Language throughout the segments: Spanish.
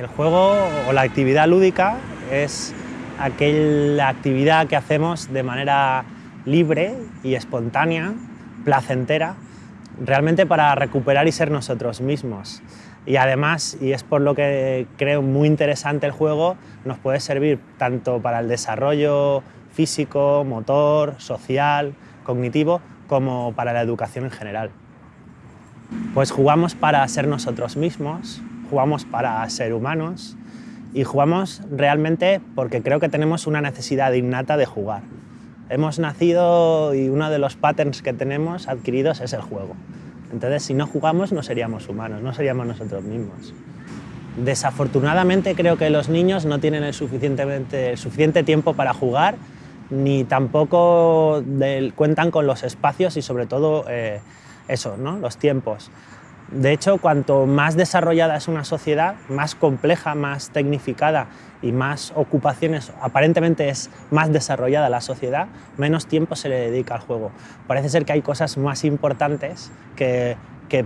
El juego o la actividad lúdica es aquella actividad que hacemos de manera libre y espontánea, placentera, realmente para recuperar y ser nosotros mismos. Y además, y es por lo que creo muy interesante el juego, nos puede servir tanto para el desarrollo físico, motor, social, cognitivo, como para la educación en general. Pues jugamos para ser nosotros mismos, jugamos para ser humanos y jugamos realmente porque creo que tenemos una necesidad innata de jugar. Hemos nacido y uno de los patterns que tenemos adquiridos es el juego. Entonces, si no jugamos, no seríamos humanos, no seríamos nosotros mismos. Desafortunadamente, creo que los niños no tienen el, suficiente tiempo para jugar, ni tampoco cuentan con los espacios y sobre todo eh, eso, ¿no? los tiempos. De hecho, cuanto más desarrollada es una sociedad, más compleja, más tecnificada y más ocupaciones, aparentemente es más desarrollada la sociedad, menos tiempo se le dedica al juego. Parece ser que hay cosas más importantes que,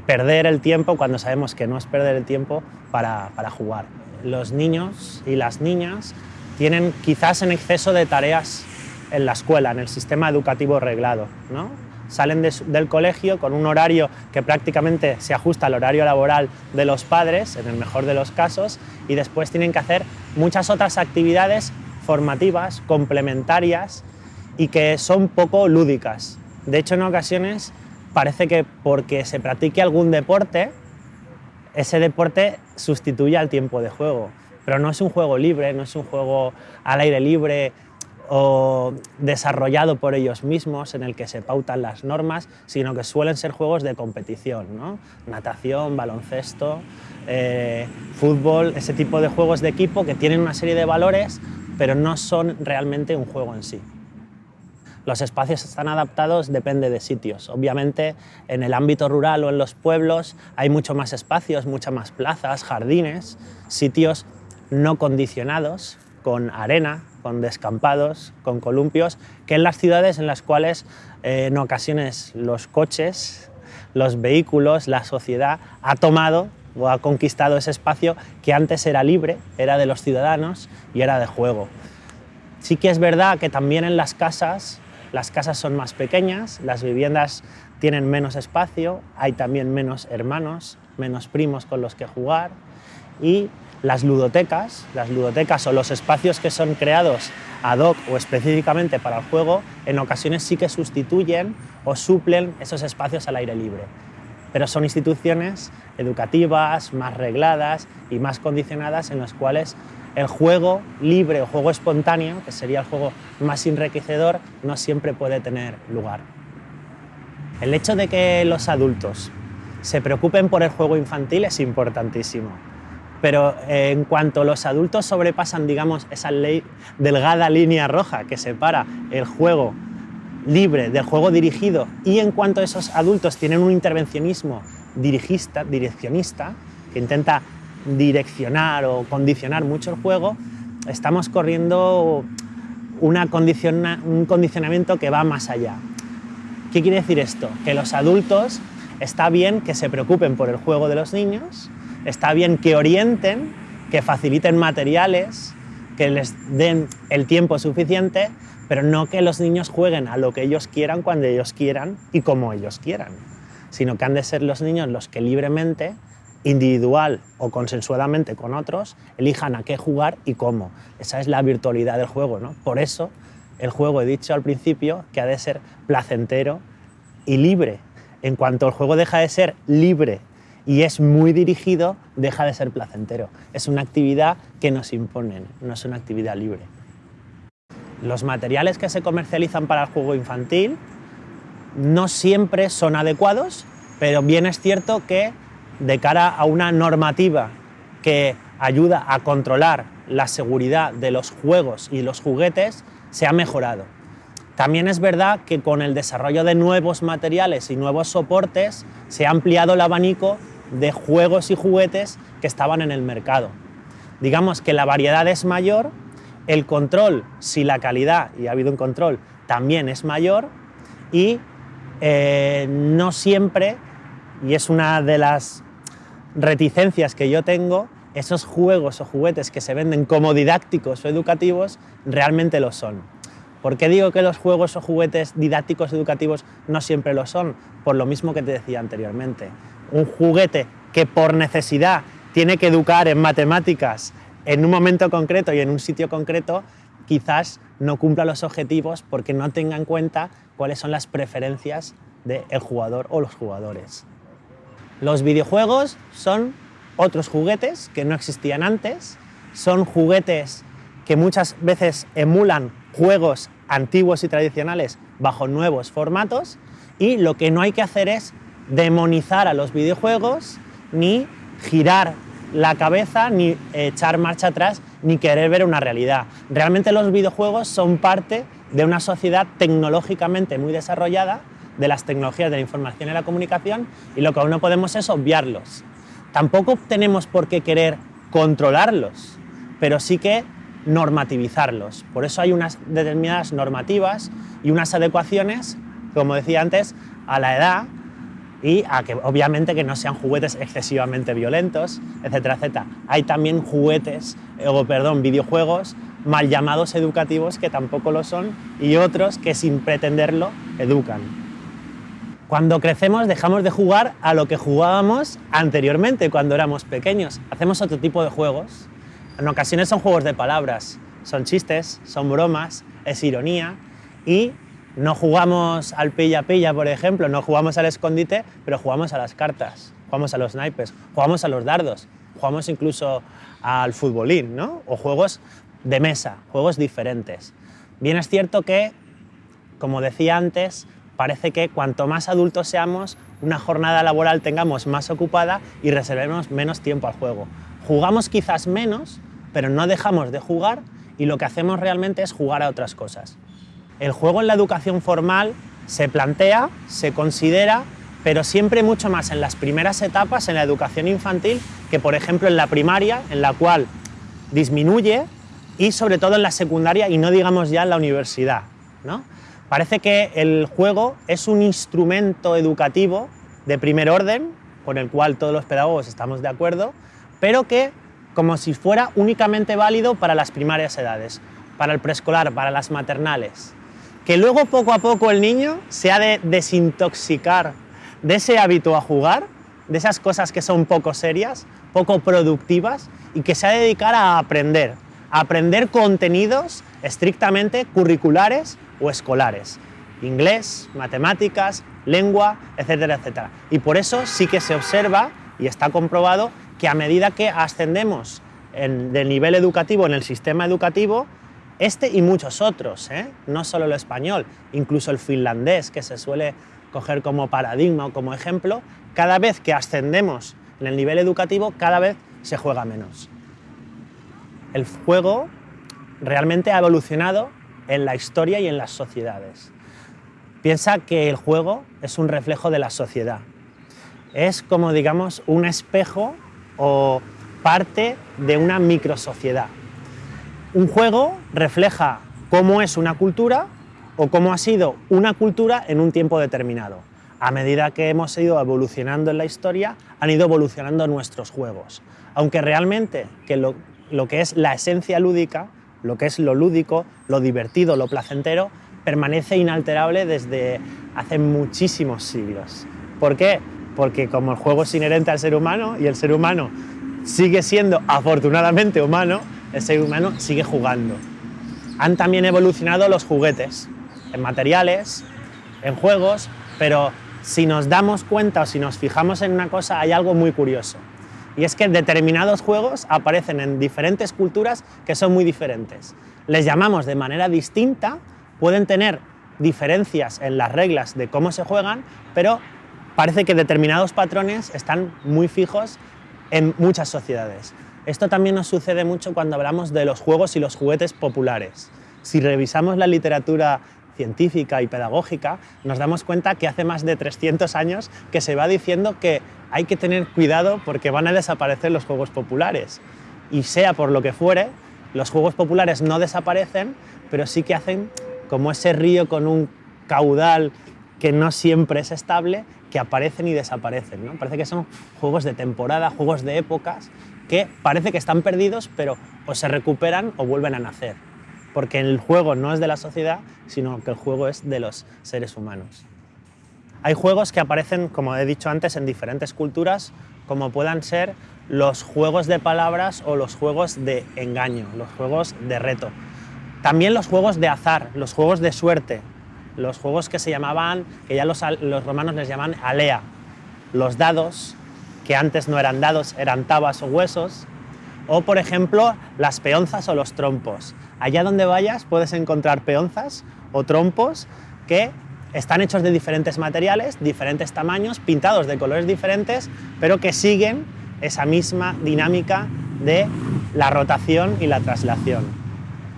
perder el tiempo cuando sabemos que no es perder el tiempo para, para jugar. Los niños y las niñas tienen quizás en exceso de tareas en la escuela, en el sistema educativo reglado. ¿no? Salen del colegio con un horario que prácticamente se ajusta al horario laboral de los padres, en el mejor de los casos, y después tienen que hacer muchas otras actividades formativas, complementarias y que son poco lúdicas. De hecho, en ocasiones parece que porque se practique algún deporte, ese deporte sustituye al tiempo de juego. Pero no es un juego libre, no es un juego al aire libre, o desarrollado por ellos mismos en el que se pautan las normas, sino que suelen ser juegos de competición, ¿no? natación, baloncesto, eh, fútbol, ese tipo de juegos de equipo que tienen una serie de valores, pero no son realmente un juego en sí. Los espacios están adaptados, depende de sitios. Obviamente, en el ámbito rural o en los pueblos hay mucho más espacios, muchas más plazas, jardines, sitios no condicionados, con arena, con descampados, con columpios, que en las ciudades en las cuales eh, en ocasiones los coches, los vehículos, la sociedad ha tomado o ha conquistado ese espacio que antes era libre, era de los ciudadanos y era de juego. Sí que es verdad que también en las casas, las casas son más pequeñas, las viviendas tienen menos espacio, hay también menos hermanos, menos primos con los que jugar y las ludotecas, las ludotecas o los espacios que son creados ad hoc o específicamente para el juego, en ocasiones sí que sustituyen o suplen esos espacios al aire libre. Pero son instituciones educativas, más regladas y más condicionadas en las cuales el juego libre o juego espontáneo, que sería el juego más enriquecedor, no siempre puede tener lugar. El hecho de que los adultos se preocupen por el juego infantil es importantísimo pero eh, en cuanto los adultos sobrepasan, digamos, esa delgada línea roja que separa el juego libre del juego dirigido y en cuanto esos adultos tienen un intervencionismo dirigista, direccionista, que intenta direccionar o condicionar mucho el juego, estamos corriendo un condicionamiento que va más allá. ¿Qué quiere decir esto? Que los adultos está bien que se preocupen por el juego de los niños, Está bien que orienten, que faciliten materiales, que les den el tiempo suficiente, pero no que los niños jueguen a lo que ellos quieran, cuando ellos quieran y como ellos quieran, sino que han de ser los niños los que libremente, individual o consensuadamente con otros, elijan a qué jugar y cómo. Esa es la virtualidad del juego. ¿no? Por eso el juego, he dicho al principio, que ha de ser placentero y libre. En cuanto el juego deja de ser libre y es muy dirigido, deja de ser placentero. Es una actividad que nos imponen, no es una actividad libre. Los materiales que se comercializan para el juego infantil no siempre son adecuados, pero bien es cierto que de cara a una normativa que ayuda a controlar la seguridad de los juegos y los juguetes, se ha mejorado. También es verdad que con el desarrollo de nuevos materiales y nuevos soportes se ha ampliado el abanico de juegos y juguetes que estaban en el mercado. Digamos que la variedad es mayor, el control, si la calidad, y ha habido un control, también es mayor y eh, no siempre, y es una de las reticencias que yo tengo, esos juegos o juguetes que se venden como didácticos o educativos realmente lo son. ¿Por qué digo que los juegos o juguetes didácticos educativos no siempre lo son? Por lo mismo que te decía anteriormente. Un juguete que por necesidad tiene que educar en matemáticas en un momento concreto y en un sitio concreto, quizás no cumpla los objetivos porque no tenga en cuenta cuáles son las preferencias del jugador o los jugadores. Los videojuegos son otros juguetes que no existían antes, son juguetes que muchas veces emulan juegos antiguos y tradicionales bajo nuevos formatos y lo que no hay que hacer es demonizar a los videojuegos ni girar la cabeza, ni echar marcha atrás, ni querer ver una realidad. Realmente los videojuegos son parte de una sociedad tecnológicamente muy desarrollada, de las tecnologías de la información y la comunicación, y lo que aún no podemos es obviarlos. Tampoco tenemos por qué querer controlarlos, pero sí que normativizarlos. Por eso hay unas determinadas normativas y unas adecuaciones, como decía antes, a la edad y a que obviamente que no sean juguetes excesivamente violentos, etcétera, etcétera. Hay también juguetes, eh, o perdón, videojuegos mal llamados educativos que tampoco lo son y otros que sin pretenderlo educan. Cuando crecemos dejamos de jugar a lo que jugábamos anteriormente cuando éramos pequeños. Hacemos otro tipo de juegos. En ocasiones son juegos de palabras, son chistes, son bromas, es ironía y no jugamos al pilla-pilla, por ejemplo, no jugamos al escondite, pero jugamos a las cartas, jugamos a los naipes, jugamos a los dardos, jugamos incluso al futbolín, ¿no? O juegos de mesa, juegos diferentes. Bien es cierto que, como decía antes, parece que cuanto más adultos seamos, una jornada laboral tengamos más ocupada y reservemos menos tiempo al juego. Jugamos quizás menos, pero no dejamos de jugar y lo que hacemos realmente es jugar a otras cosas. El juego en la educación formal se plantea, se considera, pero siempre mucho más en las primeras etapas, en la educación infantil, que por ejemplo en la primaria, en la cual disminuye, y sobre todo en la secundaria y no digamos ya en la universidad. ¿no? Parece que el juego es un instrumento educativo de primer orden, con el cual todos los pedagogos estamos de acuerdo, pero que como si fuera únicamente válido para las primarias edades, para el preescolar, para las maternales que luego poco a poco el niño se ha de desintoxicar de ese hábito a jugar, de esas cosas que son poco serias, poco productivas y que se ha de dedicar a aprender, a aprender contenidos estrictamente curriculares o escolares, inglés, matemáticas, lengua, etcétera, etcétera. Y por eso sí que se observa y está comprobado que a medida que ascendemos en, del nivel educativo en el sistema educativo, este y muchos otros, ¿eh? no solo el español, incluso el finlandés, que se suele coger como paradigma o como ejemplo, cada vez que ascendemos en el nivel educativo, cada vez se juega menos. El juego realmente ha evolucionado en la historia y en las sociedades. Piensa que el juego es un reflejo de la sociedad. Es como, digamos, un espejo o parte de una microsociedad. Un juego refleja cómo es una cultura o cómo ha sido una cultura en un tiempo determinado. A medida que hemos ido evolucionando en la historia, han ido evolucionando nuestros juegos. Aunque realmente que lo, lo que es la esencia lúdica, lo que es lo lúdico, lo divertido, lo placentero, permanece inalterable desde hace muchísimos siglos. ¿Por qué? Porque como el juego es inherente al ser humano y el ser humano sigue siendo afortunadamente humano, el ser humano sigue jugando. Han también evolucionado los juguetes, en materiales, en juegos, pero si nos damos cuenta o si nos fijamos en una cosa, hay algo muy curioso. Y es que determinados juegos aparecen en diferentes culturas que son muy diferentes. Les llamamos de manera distinta, pueden tener diferencias en las reglas de cómo se juegan, pero parece que determinados patrones están muy fijos en muchas sociedades. Esto también nos sucede mucho cuando hablamos de los juegos y los juguetes populares. Si revisamos la literatura científica y pedagógica, nos damos cuenta que hace más de 300 años que se va diciendo que hay que tener cuidado porque van a desaparecer los juegos populares. Y sea por lo que fuere, los juegos populares no desaparecen, pero sí que hacen como ese río con un caudal que no siempre es estable, que aparecen y desaparecen. ¿no? Parece que son juegos de temporada, juegos de épocas, que parece que están perdidos, pero o se recuperan o vuelven a nacer, porque el juego no es de la sociedad, sino que el juego es de los seres humanos. Hay juegos que aparecen, como he dicho antes, en diferentes culturas, como puedan ser los juegos de palabras o los juegos de engaño, los juegos de reto. También los juegos de azar, los juegos de suerte, los juegos que se llamaban, que ya los, romanos les llaman alea, los dados, que antes no eran dados, eran tabas o huesos, o por ejemplo las peonzas o los trompos. Allá donde vayas puedes encontrar peonzas o trompos que están hechos de diferentes materiales, diferentes tamaños, pintados de colores diferentes, pero que siguen esa misma dinámica de la rotación y la traslación.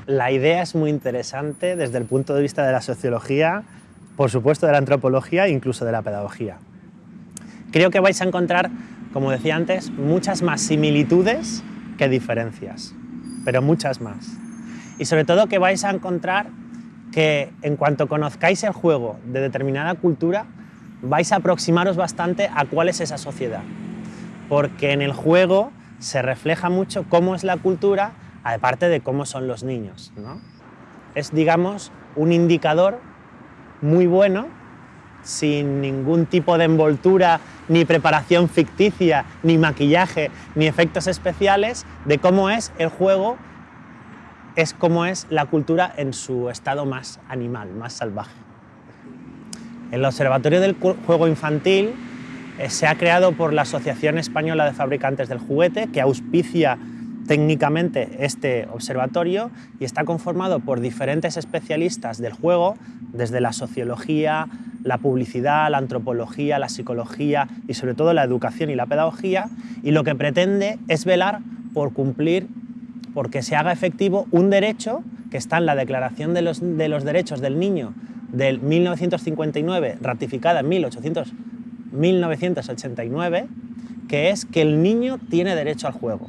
La idea es muy interesante desde el punto de vista de la sociología, por supuesto de la antropología e incluso de la pedagogía. Creo que vais a encontrar, como decía antes, muchas más similitudes que diferencias, pero muchas más. Y sobre todo que vais a encontrar que en cuanto conozcáis el juego de determinada cultura, vais a aproximaros bastante a cuál es esa sociedad. Porque en el juego se refleja mucho cómo es la cultura, aparte de cómo son los niños. Es, digamos, un indicador muy bueno, sin ningún tipo de envoltura, ni preparación ficticia, ni maquillaje, ni efectos especiales, de cómo es el juego es como es la cultura en su estado más animal, más salvaje. El Observatorio del Juego Infantil eh, se ha creado por la Asociación Española de Fabricantes del Juguete, que auspicia técnicamente este observatorio y está conformado por diferentes especialistas del juego, desde la sociología, la publicidad, la antropología, la psicología y sobre todo la educación y la pedagogía, y lo que pretende es velar por cumplir porque se haga efectivo un derecho que está en la Declaración de los, Derechos del Niño del 1959, ratificada en 1989, que es que el niño tiene derecho al juego.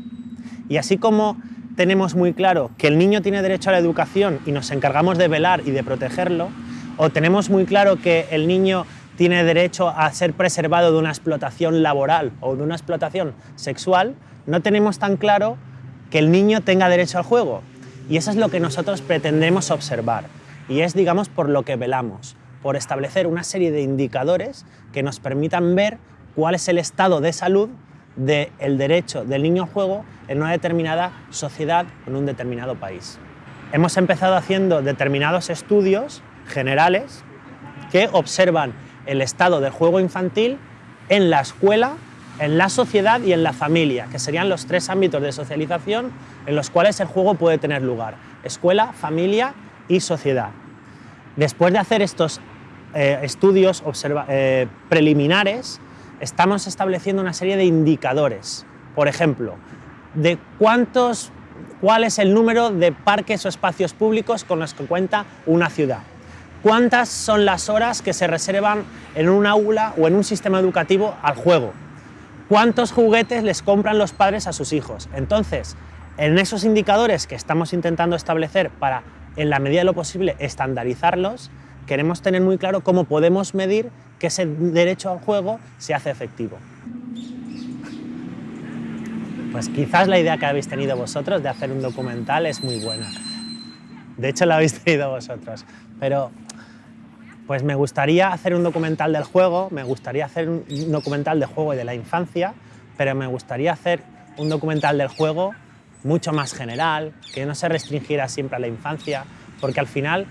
Y así como tenemos muy claro que el niño tiene derecho a la educación y nos encargamos de velar y de protegerlo, o tenemos muy claro que el niño tiene derecho a ser preservado de una explotación laboral o de una explotación sexual, no tenemos tan claro que el niño tenga derecho al juego. Y eso es lo que nosotros pretendemos observar. Y es, digamos, por lo que velamos, por establecer una serie de indicadores que nos permitan ver cuál es el estado de salud del derecho del niño al juego en una determinada sociedad, en un determinado país. Hemos empezado haciendo determinados estudios generales que observan el estado del juego infantil en la escuela en la sociedad y en la familia, que serían los tres ámbitos de socialización en los cuales el juego puede tener lugar. Escuela, familia y sociedad. Después de hacer estos eh, estudios eh, preliminares, estamos estableciendo una serie de indicadores. Por ejemplo, de cuántos, cuál es el número de parques o espacios públicos con los que cuenta una ciudad. ¿Cuántas son las horas que se reservan en un aula o en un sistema educativo al juego? cuántos juguetes les compran los padres a sus hijos. Entonces, en esos indicadores que estamos intentando establecer para, en la medida de lo posible, estandarizarlos, queremos tener muy claro cómo podemos medir que ese derecho al juego se hace efectivo. Pues quizás la idea que habéis tenido vosotros de hacer un documental es muy buena. De hecho, la habéis tenido vosotros. Pero pues me gustaría hacer un documental del juego, me gustaría hacer un documental del juego y de la infancia, pero me gustaría hacer un documental del juego mucho más general, que no se restringiera siempre a la infancia, porque al final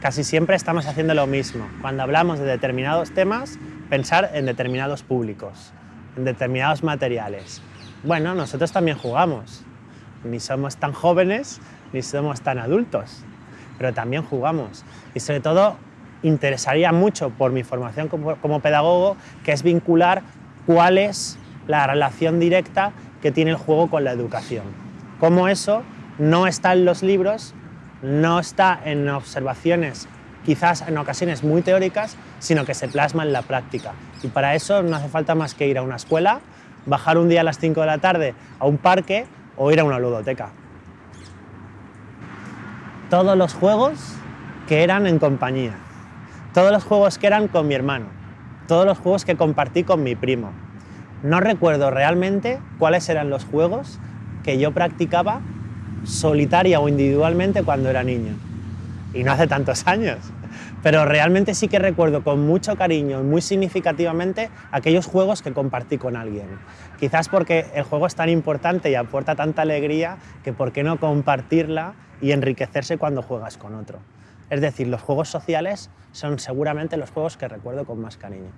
casi siempre estamos haciendo lo mismo. Cuando hablamos de determinados temas, pensar en determinados públicos, en determinados materiales. Bueno, nosotros también jugamos, ni somos tan jóvenes ni somos tan adultos, pero también jugamos. Y sobre todo interesaría mucho por mi formación como, pedagogo, que es vincular cuál es la relación directa que tiene el juego con la educación. Cómo eso no está en los libros, no está en observaciones quizás en ocasiones muy teóricas, sino que se plasma en la práctica. Y para eso no hace falta más que ir a una escuela, bajar un día a las 5 de la tarde a un parque o ir a una ludoteca. Todos los juegos que eran en compañía. Todos los juegos que eran con mi hermano, todos los juegos que compartí con mi primo. No recuerdo realmente cuáles eran los juegos que yo practicaba solitaria o individualmente cuando era niño. Y no hace tantos años. Pero realmente sí que recuerdo con mucho cariño y muy significativamente aquellos juegos que compartí con alguien. Quizás porque el juego es tan importante y aporta tanta alegría que por qué no compartirla y enriquecerse cuando juegas con otro. Es decir, los juegos sociales son seguramente los juegos que recuerdo con más cariño.